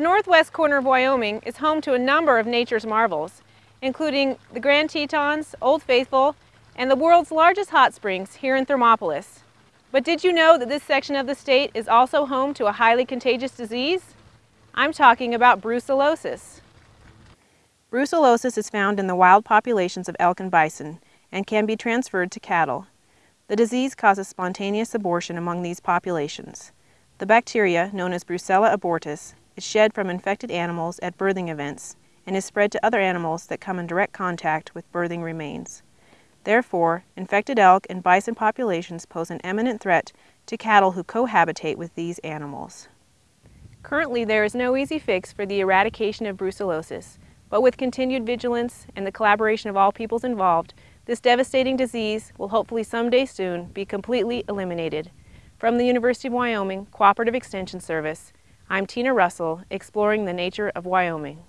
The northwest corner of Wyoming is home to a number of nature's marvels, including the Grand Tetons, Old Faithful, and the world's largest hot springs here in Thermopolis. But did you know that this section of the state is also home to a highly contagious disease? I'm talking about brucellosis. Brucellosis is found in the wild populations of elk and bison and can be transferred to cattle. The disease causes spontaneous abortion among these populations. The bacteria, known as Brucella abortus, is shed from infected animals at birthing events and is spread to other animals that come in direct contact with birthing remains. Therefore, infected elk and bison populations pose an imminent threat to cattle who cohabitate with these animals. Currently, there is no easy fix for the eradication of brucellosis, but with continued vigilance and the collaboration of all peoples involved, this devastating disease will hopefully someday soon be completely eliminated. From the University of Wyoming Cooperative Extension Service, I'm Tina Russell, exploring the nature of Wyoming.